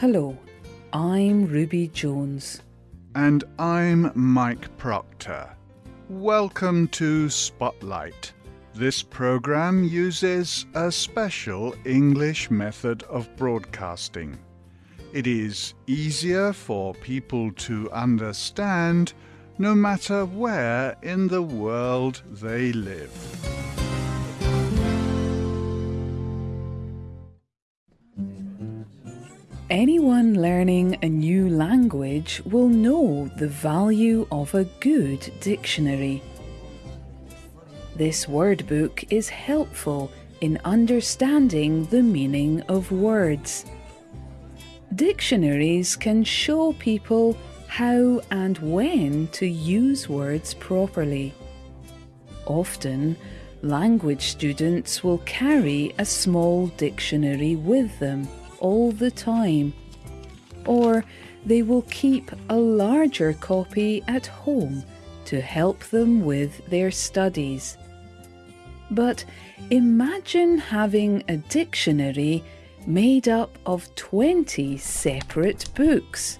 Hello, I'm Ruby Jones. And I'm Mike Proctor. Welcome to Spotlight. This program uses a special English method of broadcasting. It is easier for people to understand no matter where in the world they live. Anyone learning a new language will know the value of a good dictionary. This word book is helpful in understanding the meaning of words. Dictionaries can show people how and when to use words properly. Often, language students will carry a small dictionary with them all the time, or they will keep a larger copy at home to help them with their studies. But imagine having a dictionary made up of 20 separate books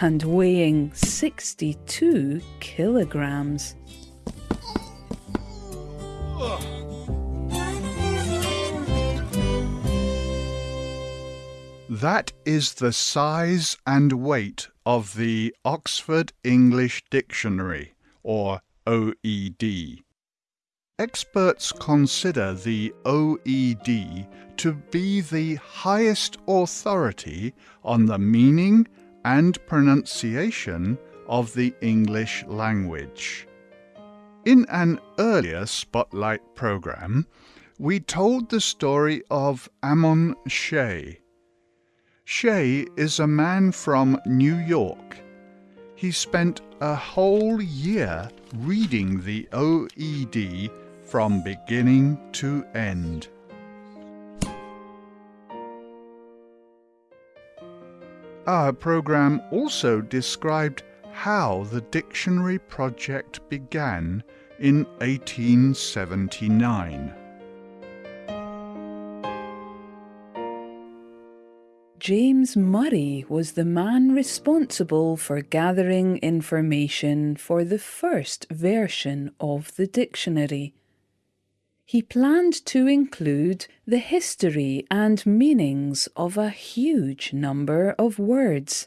and weighing 62 kilograms. That is the size and weight of the Oxford English Dictionary, or OED. Experts consider the OED to be the highest authority on the meaning and pronunciation of the English language. In an earlier Spotlight program, we told the story of Ammon Shea. Shea is a man from New York. He spent a whole year reading the OED from beginning to end. Our program also described how the dictionary project began in 1879. James Murray was the man responsible for gathering information for the first version of the dictionary. He planned to include the history and meanings of a huge number of words.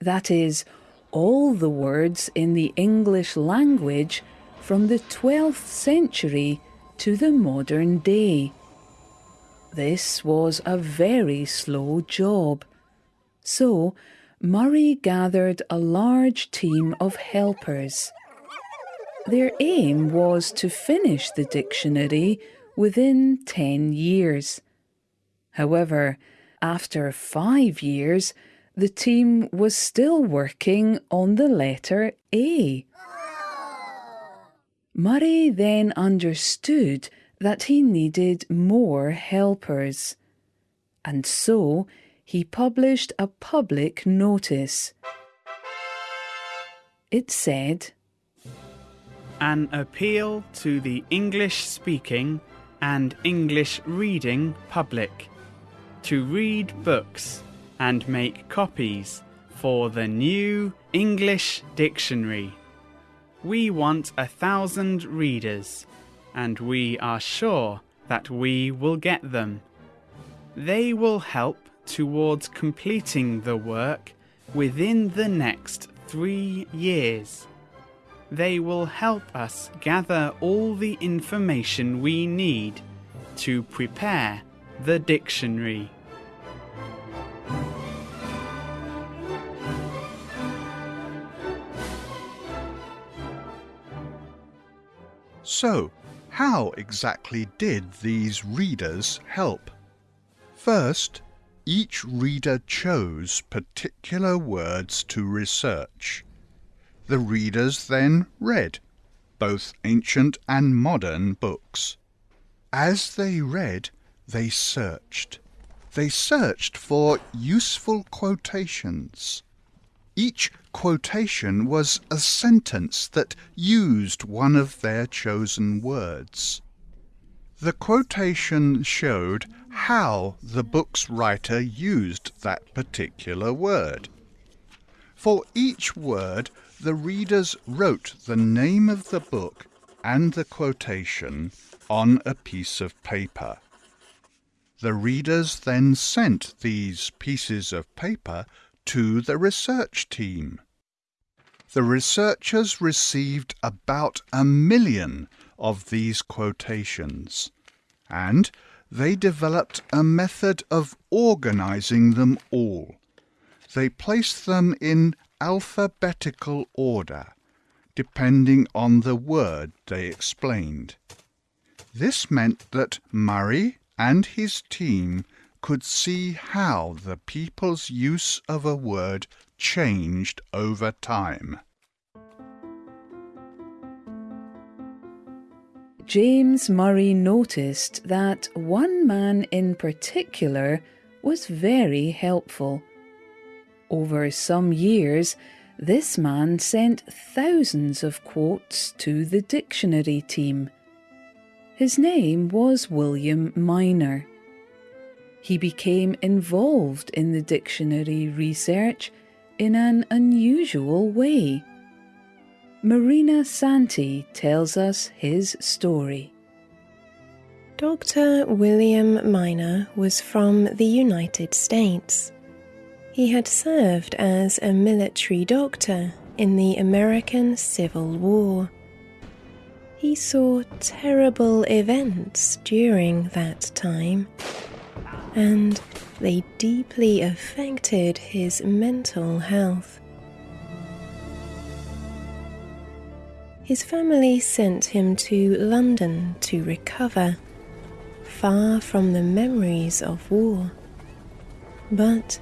That is, all the words in the English language from the 12th century to the modern day. This was a very slow job. So, Murray gathered a large team of helpers. Their aim was to finish the dictionary within 10 years. However, after five years, the team was still working on the letter A. Murray then understood that he needed more helpers. And so he published a public notice. It said, An appeal to the English speaking and English reading public to read books and make copies for the new English dictionary. We want a thousand readers and we are sure that we will get them. They will help towards completing the work within the next three years. They will help us gather all the information we need to prepare the dictionary. So, how exactly did these readers help? First, each reader chose particular words to research. The readers then read both ancient and modern books. As they read, they searched. They searched for useful quotations. Each quotation was a sentence that used one of their chosen words. The quotation showed how the book's writer used that particular word. For each word, the readers wrote the name of the book and the quotation on a piece of paper. The readers then sent these pieces of paper to the research team. The researchers received about a million of these quotations, and they developed a method of organizing them all. They placed them in alphabetical order, depending on the word they explained. This meant that Murray and his team could see how the people's use of a word changed over time. James Murray noticed that one man in particular was very helpful. Over some years, this man sent thousands of quotes to the dictionary team. His name was William Minor. He became involved in the dictionary research in an unusual way. Marina Santi tells us his story. Dr. William Minor was from the United States. He had served as a military doctor in the American Civil War. He saw terrible events during that time, and they deeply affected his mental health. His family sent him to London to recover, far from the memories of war. But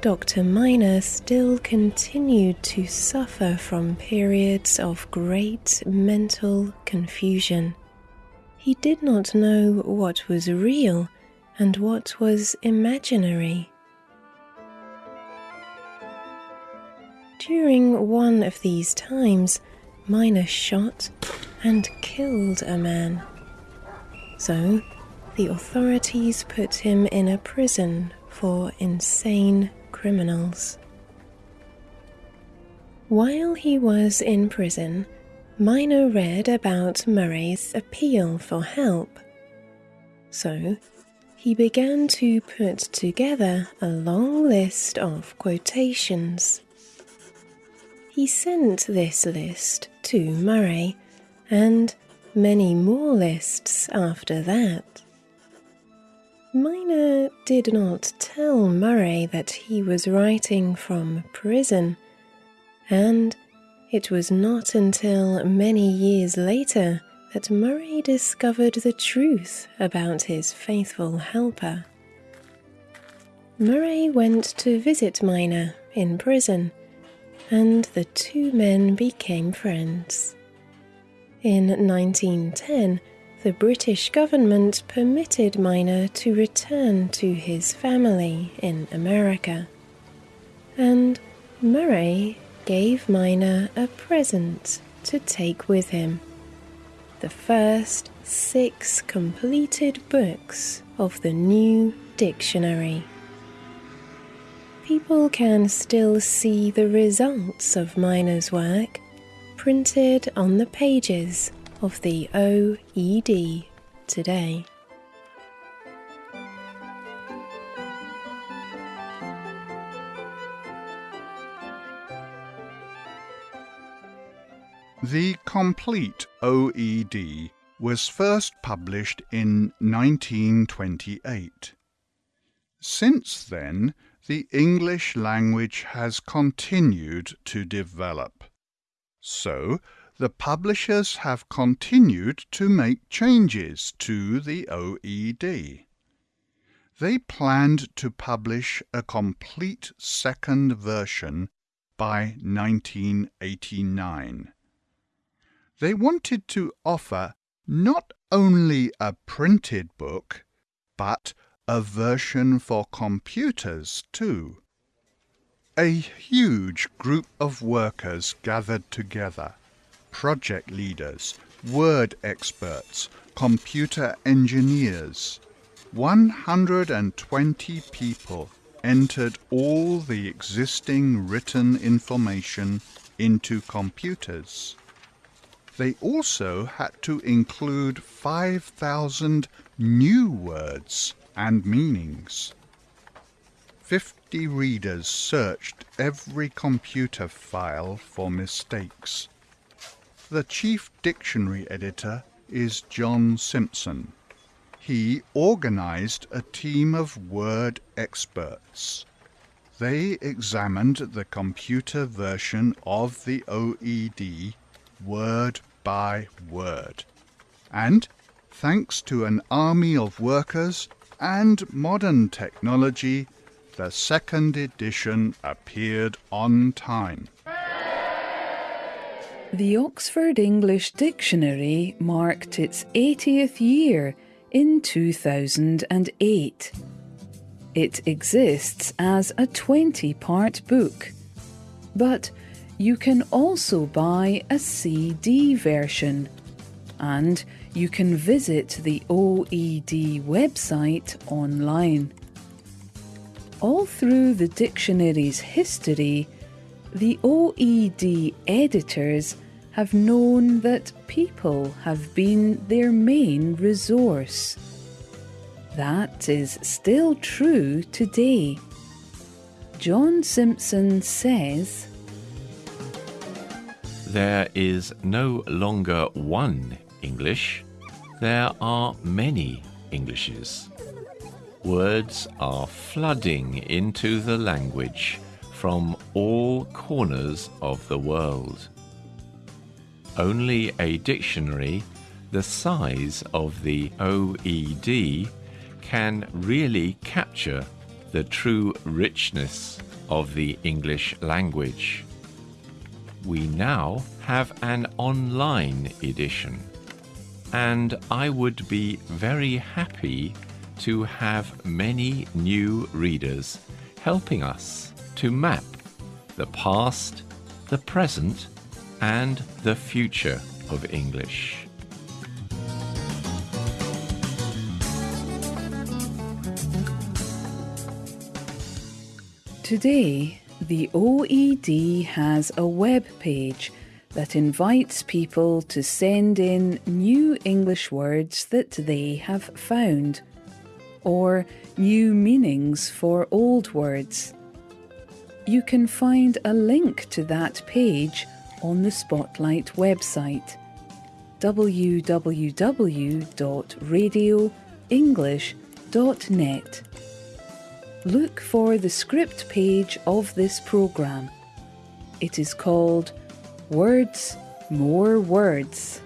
Dr. Minor still continued to suffer from periods of great mental confusion. He did not know what was real and what was imaginary. During one of these times, Minor shot and killed a man. So, the authorities put him in a prison for insane criminals. While he was in prison, Minor read about Murray's appeal for help. So, he began to put together a long list of quotations. He sent this list to Murray and many more lists after that. Minor did not tell Murray that he was writing from prison, and it was not until many years later that Murray discovered the truth about his faithful helper. Murray went to visit Minor in prison and the two men became friends. In 1910, the British government permitted Minor to return to his family in America. And Murray gave Minor a present to take with him the first six completed books of the new dictionary people can still see the results of Minor's work printed on the pages of the OED today. The complete OED was first published in 1928. Since then, the English language has continued to develop. So, the publishers have continued to make changes to the OED. They planned to publish a complete second version by 1989. They wanted to offer not only a printed book, but a version for computers too. A huge group of workers gathered together project leaders, word experts, computer engineers. 120 people entered all the existing written information into computers. They also had to include 5,000 new words and meanings. 50 readers searched every computer file for mistakes. The chief dictionary editor is John Simpson. He organized a team of word experts. They examined the computer version of the OED word by word. And, thanks to an army of workers and modern technology, the second edition appeared on time. The Oxford English Dictionary marked its 80th year in 2008. It exists as a 20 part book, but you can also buy a CD version and you can visit the OED website online. All through the dictionary's history, the OED editors have known that people have been their main resource. That is still true today. John Simpson says, There is no longer one English, there are many Englishes. Words are flooding into the language from all corners of the world. Only a dictionary the size of the OED can really capture the true richness of the English language. We now have an online edition, and I would be very happy to have many new readers helping us to map the past, the present, and the future of English. Today, the OED has a web page that invites people to send in new English words that they have found, or new meanings for old words. You can find a link to that page on the Spotlight website www.radioenglish.net. Look for the script page of this programme. It is called Words, More Words.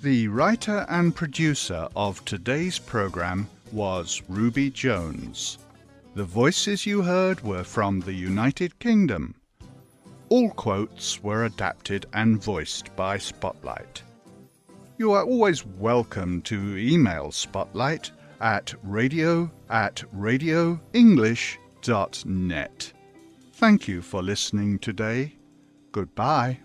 The writer and producer of today's program was Ruby Jones. The voices you heard were from the United Kingdom. All quotes were adapted and voiced by Spotlight. You are always welcome to email Spotlight at radio at radioenglish.net. Thank you for listening today. Goodbye.